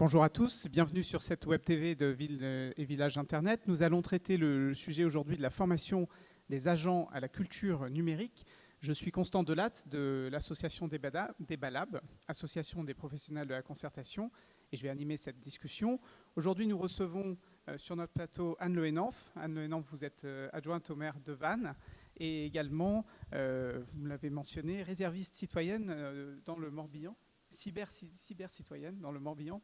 Bonjour à tous, bienvenue sur cette web TV de Ville et Village Internet. Nous allons traiter le sujet aujourd'hui de la formation des agents à la culture numérique. Je suis Constant Delatte de l'association des Balab, association des professionnels de la concertation, et je vais animer cette discussion. Aujourd'hui, nous recevons euh, sur notre plateau Anne Le Henanf. Anne Le Henanf, vous êtes euh, adjointe au maire de Vannes et également, euh, vous me l'avez mentionné, réserviste citoyenne dans le Morbihan, cyber, cyber citoyenne dans le Morbihan.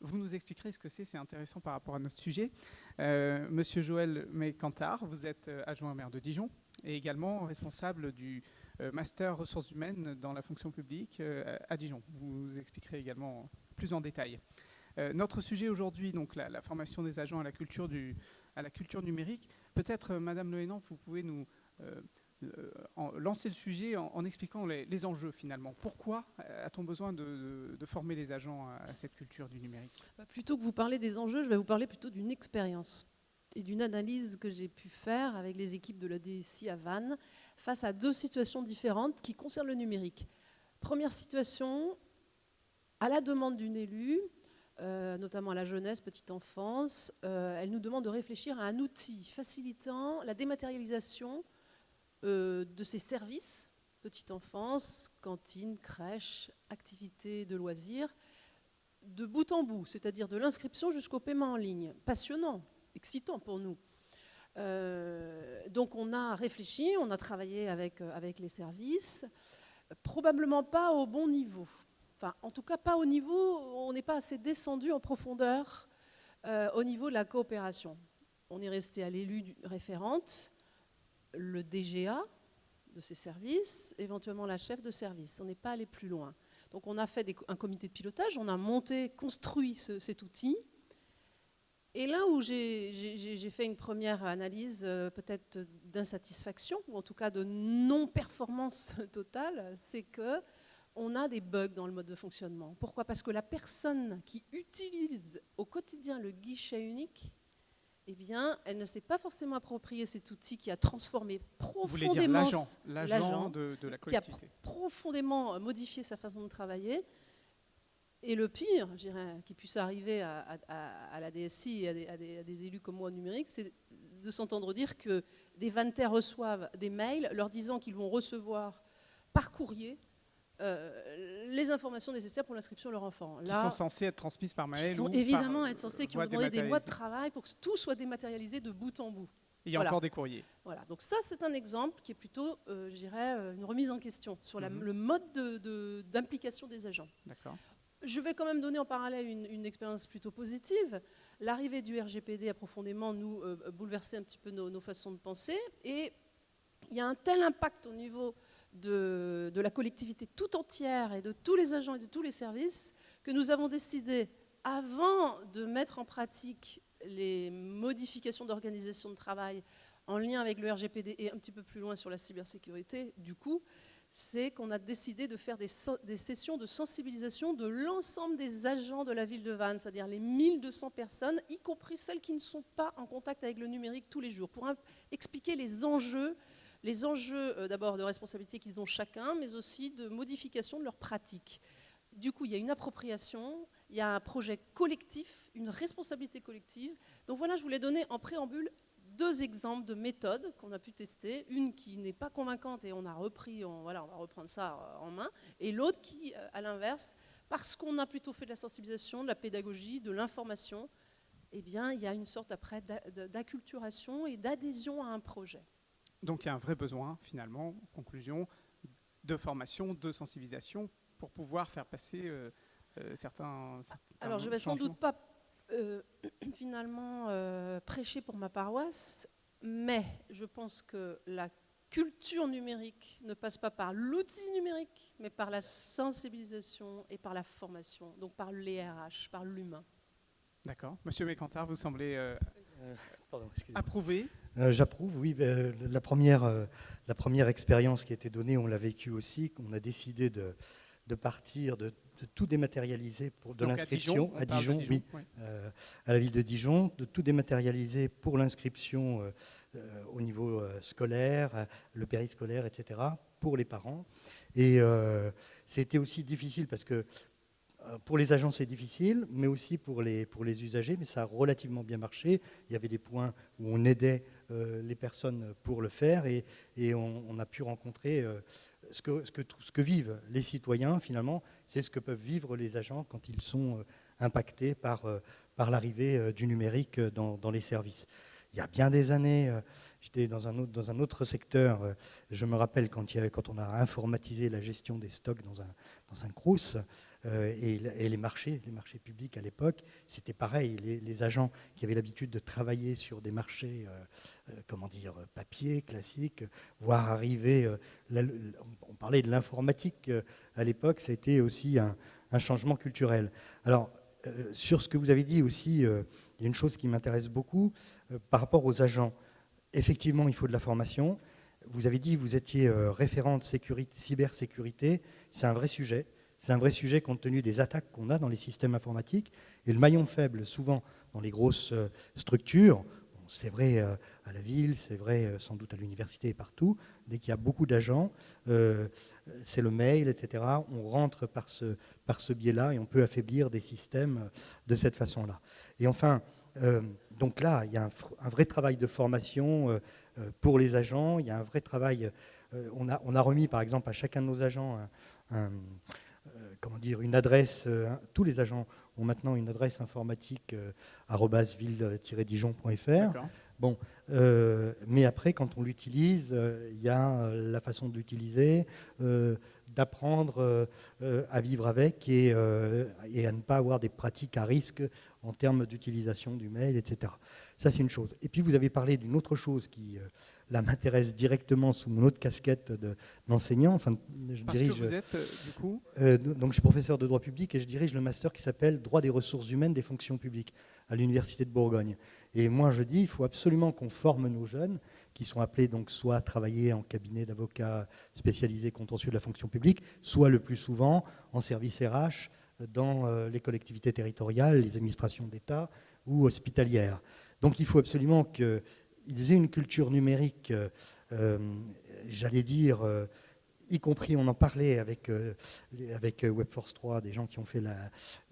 Vous nous expliquerez ce que c'est, c'est intéressant par rapport à notre sujet. Monsieur Joël Mécantard, vous êtes adjoint au maire de Dijon et également responsable du master ressources humaines dans la fonction publique à Dijon. Vous nous expliquerez également plus en détail. Euh, notre sujet aujourd'hui, donc la, formation des agents à la culture, du, à la culture numérique. Peut-être, euh, Madame Lehenant, vous pouvez nous euh, lancer le sujet en, expliquant les, enjeux finalement. Pourquoi a-t-on besoin de, former les agents à, cette culture du numérique? Bah, Plutôt que vous parler des enjeux, je vais vous parler plutôt d'une expérience et d'une analyse que j'ai pu faire avec les équipes de la DSI à Vannes face à deux situations différentes qui concernent le numérique. Première situation, à la demande d'une élue, euh, notamment à la jeunesse, petite enfance, euh, elle nous demande de réfléchir à un outil facilitant la dématérialisation euh, de ces services, petite enfance, cantine, crèche, activités de loisirs, de bout en bout, c'est-à-dire de l'inscription jusqu'au paiement en ligne. Passionnant, excitant pour nous. donc on a réfléchi, on a travaillé avec, avec les services, probablement pas au bon niveau. Enfin, en tout cas, pas au niveau, on n'est pas assez descendu en profondeur euh, au niveau de la coopération. On est resté à l'élu référente, le DGA de ces services, éventuellement la chef de service. On n'est pas allé plus loin. Donc on a fait un comité de pilotage, on a monté, construit cet outil. Et là où j'ai fait une première analyse euh, peut-être d'insatisfaction, ou en tout cas de non-performance totale, c'est que on a des bugs dans le mode de fonctionnement. Pourquoi? Parce que la personne qui utilise au quotidien le guichet unique, eh bien, elle ne s'est pas forcément approprié cet outil qui a transformé profondément l'agent de, de, la collectivité. Qui a profondément euh, modifié sa façon de travailler. Et le pire, je dirais, qui puisse arriver à, la DSI et à des, élus comme moi numérique, c'est de s'entendre dire que des vantaires reçoivent des mails leur disant qu'ils vont recevoir par courrier euh, les informations nécessaires pour l'inscription de leur enfant. Là, qui sont censées être transmises par mail. Qui sont évidemment être censées, qui ont demandé des mois de travail pour que tout soit dématérialisé de bout en bout. Il y a encore des courriers. Voilà, donc ça c'est un exemple qui est plutôt, euh, je dirais, euh, une remise en question sur mhm. le mode d'implication de, des agents. D'accord. Je vais quand même donner en parallèle une, expérience plutôt positive. L'arrivée du RGPD a profondément nous bouleversé un petit peu nos, nos, façons de penser et il y a un tel impact au niveau de, la collectivité tout entière et de tous les agents et de tous les services que nous avons décidé, avant de mettre en pratique les modifications d'organisation de travail en lien avec le RGPD et un petit peu plus loin sur la cybersécurité, du coup, c'est qu'on a décidé de faire des, des, sessions de sensibilisation de l'ensemble des agents de la ville de Vannes, c'est-à-dire les 1200 personnes, y compris celles qui ne sont pas en contact avec le numérique tous les jours, pour expliquer les enjeux les enjeux euh, d'abord de responsabilité qu'ils ont chacun, mais aussi de modification de leurs pratiques. Du coup, il y a une appropriation, il y a un projet collectif, une responsabilité collective. Donc voilà, je voulais donner en préambule deux exemples de méthodes qu'on a pu tester. Une qui n'est pas convaincante et on a repris, voilà, on va reprendre ça euh, en main. Et l'autre qui, euh, à l'inverse, parce qu'on a plutôt fait de la sensibilisation, de la pédagogie, de l'information, eh bien, il y a une sorte après d'acculturation et d'adhésion à un projet. Donc il y a un vrai besoin, finalement, en conclusion, de formation, de sensibilisation pour pouvoir faire passer euh, euh, certains, Alors je ne vais sans doute pas euh, finalement prêcher pour ma paroisse, mais je pense que la culture numérique ne passe pas par l'outil numérique, mais par la sensibilisation et par la formation, donc par l'ERH, par l'humain. D'accord. Monsieur Mécantard, vous semblez approuver euh, j'approuve, oui. Ben, la, première, euh, la première expérience qui a été donnée, on l'a vécue aussi. On a décidé de, partir, de, tout dématérialiser pour de l'inscription à Dijon, oui, euh, à la ville de Dijon, de tout dématérialiser pour l'inscription au niveau scolaire, le périscolaire, etc., pour les parents. Et c'était aussi difficile parce que pour les agents, c'est difficile, mais aussi pour les, usagers, mais ça a relativement bien marché. Il y avait des points où on aidait les personnes pour le faire et, on, a pu rencontrer ce, que, ce, que, vivent les citoyens, finalement, c'est ce que peuvent vivre les agents quand ils sont impactés par, l'arrivée du numérique dans les services il y a bien des années, euh, j'étais dans, un autre, secteur. Euh, je me rappelle quand, on a informatisé la gestion des stocks dans un, dans euh, et, les marchés, les marchés publics à l'époque, c'était pareil. Les, agents qui avaient l'habitude de travailler sur des marchés, comment dire, papier, classiques, voir arriver. on parlait de l'informatique à l'époque, c'était aussi un, un, changement culturel. Alors, sur ce que vous avez dit aussi, il y a une chose qui m'intéresse beaucoup euh, par rapport aux agents. Effectivement, il faut de la formation. Vous avez dit que vous étiez euh, référente sécurité, cybersécurité. C'est un vrai sujet. C'est un vrai sujet compte tenu des attaques qu'on a dans les systèmes informatiques. Et le maillon faible, souvent dans les grosses euh, structures, c'est vrai à la ville, c'est vrai sans doute à l'université et partout, dès qu'il y a beaucoup d'agents, c'est le mail, etc. On rentre par ce biais-là et on peut affaiblir des systèmes de cette façon-là. Et enfin, euh, donc là, il y a un, vrai travail de formation euh, euh, pour les agents. Il y a un vrai travail. On a, on, a, remis, par exemple, à chacun de nos agents comment dire, une adresse. tous les agents ont maintenant une adresse informatique ville-dijon.fr. Bon, mais après, quand on l'utilise, il y a la façon de l'utiliser, d'apprendre à vivre avec et, et, à ne pas avoir des pratiques à risque en termes d'utilisation du mail, etc. Ça, c'est une chose. Et puis, vous avez parlé d'une autre chose qui euh, m'intéresse directement sous mon autre casquette d'enseignant. enfin, je Parce dirige, que vous êtes, euh, du coup euh, Donc, je suis professeur de droit public et je dirige le master qui s'appelle Droit des ressources humaines des fonctions publiques à l'Université de Bourgogne. Et moi, je dis, il faut absolument qu'on forme nos jeunes qui sont appelés donc soit à travailler en cabinet d'avocats spécialisés contentieux de la fonction publique, soit le plus souvent en service RH, dans euh, les collectivités territoriales, les administrations d'État ou hospitalières. Donc il faut absolument qu'ils aient une culture numérique, euh, euh, j'allais dire, y compris, on en parlait avec, avec Webforce 3, des gens qui ont, fait la,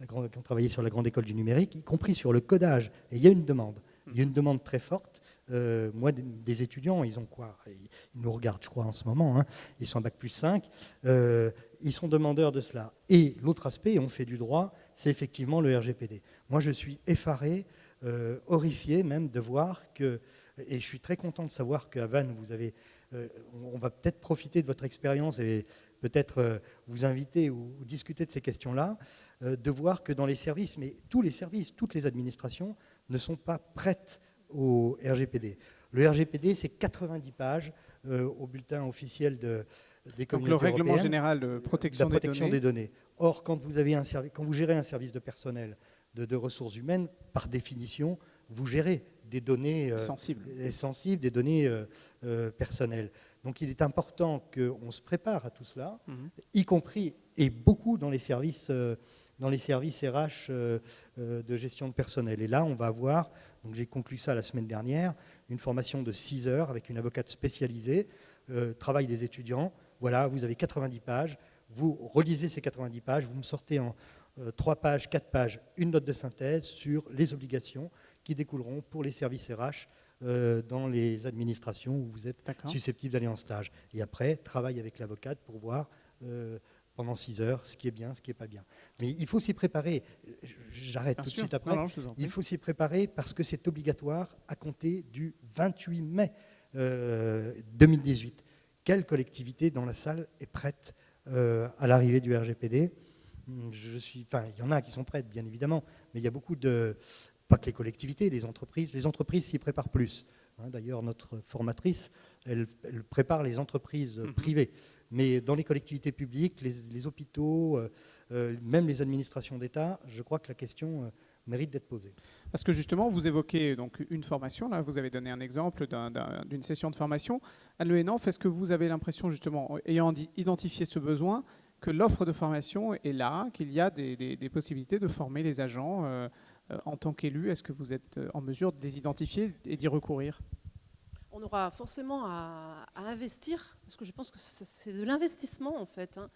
qui ont travaillé sur la grande école du numérique, y compris sur le codage. Et il y a une demande. Il y a une demande très forte. Moi, des, étudiants, ils ont quoi? Ils nous regardent, je crois, en ce moment. Hein. Ils sont en bac plus 5 ils sont demandeurs de cela. Et l'autre aspect, on fait du droit, c'est effectivement le RGPD. Moi, je suis effaré, euh, horrifié même de voir que, et je suis très content de savoir qu'à Vannes, vous avez, euh, on va peut-être profiter de votre expérience et peut-être euh, vous inviter ou, discuter de ces questions-là, de voir que dans les services, mais tous les services, toutes les administrations ne sont pas prêtes au RGPD. Le RGPD, c'est 90 pages au bulletin officiel de, donc le règlement général de protection, des, données. Or, quand vous, avez un quand vous gérez un service de personnel, de, ressources humaines, par définition, vous gérez des données euh, sensibles. sensibles, des données euh, euh, personnelles. Donc il est important qu'on se prépare à tout cela, mhm. y compris, et beaucoup dans les services, dans les services RH de gestion de personnel. Et là, on va avoir, donc j'ai conclu ça la semaine dernière, une formation de 6 heures avec une avocate spécialisée, travail des étudiants, voilà, vous avez 90 pages, vous relisez ces 90 pages, vous me sortez en 3 euh, pages, 4 pages, une note de synthèse sur les obligations qui découleront pour les services RH euh, dans les administrations où vous êtes susceptible d'aller en stage. Et après, travail avec l'avocate pour voir euh, pendant 6 heures ce qui est bien, ce qui n'est pas bien. Mais il faut s'y préparer. J'arrête tout de suite après. il faut s'y préparer parce que c'est obligatoire à compter du 28 mai 2018 quelle collectivité dans la salle est prête euh, à l'arrivée du RGPD je suis, enfin, il y en a qui sont prêtes, bien évidemment, mais il y a beaucoup de, pas que les collectivités, les entreprises, les entreprises s'y préparent plus. Hein. D'ailleurs, notre formatrice, elle, prépare les entreprises mhm. privées. Mais dans les collectivités publiques, les, hôpitaux, euh, euh, même les administrations d'État, je crois que la question mérite d'être posée. Parce que justement, vous évoquez donc une formation, là, vous avez donné un exemple d'une session de formation. Anne Le est-ce que vous avez l'impression, justement, ayant identifié ce besoin, que l'offre de formation est là, qu'il y a des, possibilités de former les agents euh, euh, en tant qu'élus Est-ce que vous êtes euh, en mesure de les identifier et d'y recourir? On aura forcément à, investir, parce que je pense que c'est de l'investissement en fait. Hein.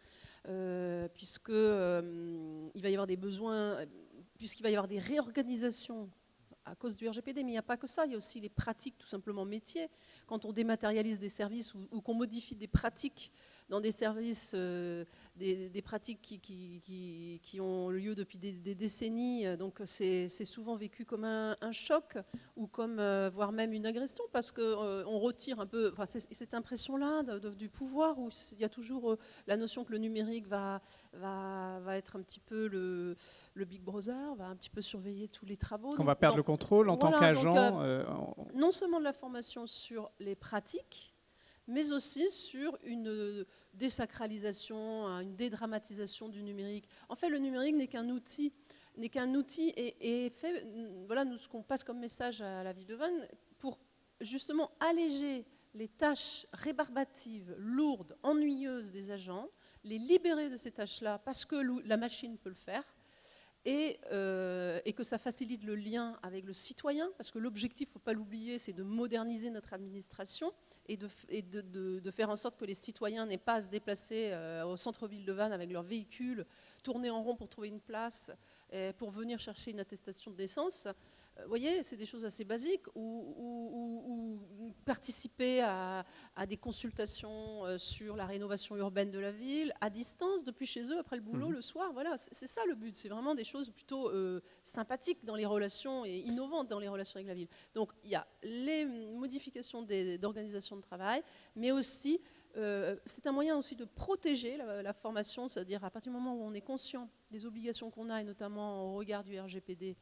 puisque il va y avoir des besoins, puisqu'il va y avoir des réorganisations à cause du RGPD, mais il n'y a pas que ça, il y a aussi les pratiques tout simplement métiers. Quand on dématérialise des services ou qu'on modifie des pratiques dans des services, euh, des, pratiques qui, qui, ont lieu depuis des, décennies. Donc c'est souvent vécu comme un, choc ou comme, euh, voire même une agression, parce qu'on euh, on retire un peu enfin, cette impression-là du pouvoir, où il y a toujours la notion que le numérique va, va, va être un petit peu le, le, Big Brother, va un petit peu surveiller tous les travaux. Qu'on va perdre le contrôle en tant qu'agent. non seulement de la formation sur les pratiques, mais aussi sur une désacralisation, une dédramatisation du numérique. En fait, le numérique n'est qu'un outil, n'est qu'un outil et, fait, voilà nous, ce qu'on passe comme message à la ville de Vannes, pour justement alléger les tâches rébarbatives, lourdes, ennuyeuses des agents, les libérer de ces tâches-là parce que la machine peut le faire, et, euh, et, que ça facilite le lien avec le citoyen, parce que l'objectif, il ne faut pas l'oublier, c'est de moderniser notre administration et, de, faire en sorte que les citoyens n'aient pas à se déplacer euh, au centre-ville de Vannes avec leur véhicule, tourner en rond pour trouver une place, pour venir chercher une attestation de naissance. Vous voyez, c'est des choses assez basiques, ou, participer à, des consultations euh, sur la rénovation urbaine de la ville, à distance, depuis chez eux, après le boulot, mhm. le soir. Voilà, c'est ça le but. C'est vraiment des choses plutôt euh, sympathiques dans les relations et innovantes dans les relations avec la ville. Donc, il y a les modifications d'organisation de travail, mais aussi... Euh, c'est un moyen aussi de protéger la, la formation, c'est-à-dire à partir du moment où on est conscient des obligations qu'on a, et notamment au regard du RGPD,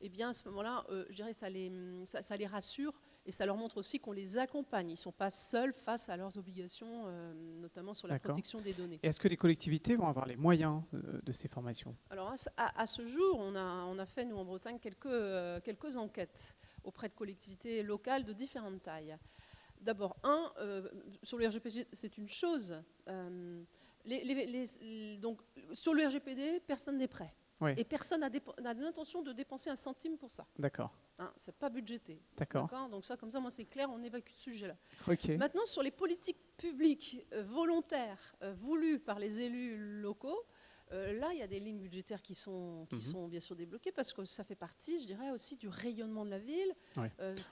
eh bien à ce moment-là, euh, je dirais, ça les, ça, les rassure et ça leur montre aussi qu'on les accompagne. Ils ne sont pas seuls face à leurs obligations, euh, notamment sur la protection des données. Est-ce que les collectivités vont avoir les moyens de ces formations? Alors à, ce jour, on a, on a fait, nous en Bretagne, quelques, quelques enquêtes auprès de collectivités locales de différentes tailles. D'abord, un, sur le RGPD, c'est une chose. donc, sur le RGPD, personne n'est prêt. Et personne n'a l'intention de dépenser un centime pour ça. D'accord. Hein, c'est pas budgété. D'accord. Donc ça, comme ça, moi, c'est clair, on évacue ce sujet-là. Maintenant, sur les politiques publiques euh, volontaires euh, voulues par les élus locaux, euh, là, il y a des lignes budgétaires qui sont, qui mhm. sont bien sûr débloquées parce que ça fait partie, je dirais, aussi du rayonnement de la ville.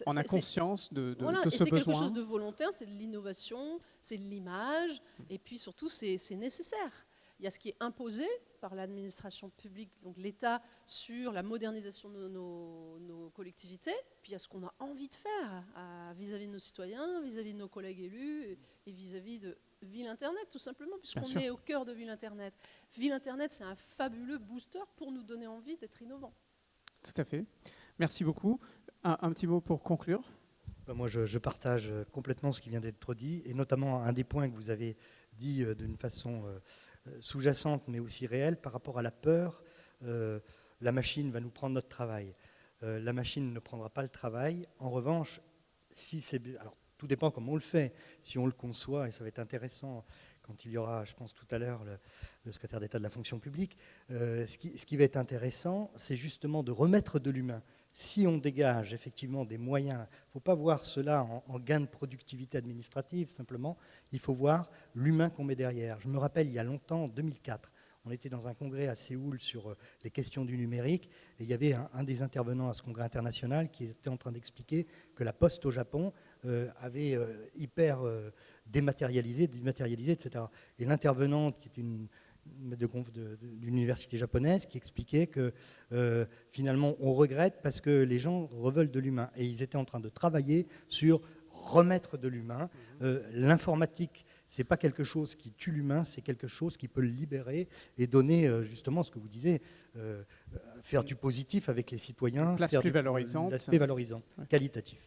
on a conscience de, de, voilà, de et c'est quelque chose de volontaire, c'est de l'innovation, c'est de l'image, et puis surtout, c'est nécessaire. Il y a ce qui est imposé par l'administration publique, donc l'État, sur la modernisation de nos, collectivités, puis il y a ce qu'on a envie de faire vis-à-vis de nos citoyens, vis-à-vis de nos collègues élus et vis-à-vis de Ville Internet, tout simplement, puisqu'on est au cœur de Ville Internet. Ville Internet, c'est un fabuleux booster pour nous donner envie d'être innovants. Tout à fait. Merci beaucoup. Un, petit mot pour conclure. Ben, moi, je, partage complètement ce qui vient d'être dit, et notamment un des points que vous avez dit euh, d'une façon euh, euh, sous-jacente mais aussi réelle par rapport à la peur. Euh, la machine va nous prendre notre travail. Euh, la machine ne prendra pas le travail. En revanche, si c'est alors tout dépend comment on le fait. Si on le conçoit, et ça va être intéressant quand il y aura, je pense tout à l'heure, le, secrétaire d'État de la fonction publique, ce, qui, ce, qui, va être intéressant, c'est justement de remettre de l'humain si on dégage effectivement des moyens, il ne faut pas voir cela en, gain de productivité administrative simplement, il faut voir l'humain qu'on met derrière. Je me rappelle, il y a longtemps, en 2004, on était dans un congrès à Séoul sur euh, les questions du numérique, et il y avait un, des intervenants à ce congrès international qui était en train d'expliquer que la poste au Japon euh, avait euh, hyper dématérialisé, dématérialisé, etc. Et l'intervenante, qui est une d'une université japonaise qui expliquait que euh, finalement on regrette parce que les gens reveulent de l'humain et ils étaient en train de travailler sur remettre de l'humain. Mhm. Euh, l'informatique, c'est pas quelque chose qui tue l'humain, c'est quelque chose qui peut le libérer et donner euh, justement ce que vous disiez, faire du positif avec les citoyens, plus valorisante, l'aspect valorisant, qualitatif.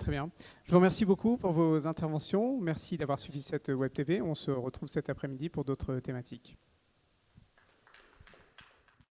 Très bien. Je vous remercie beaucoup pour vos interventions. Merci d'avoir suivi cette Web TV. On se retrouve cet après-midi pour d'autres thématiques.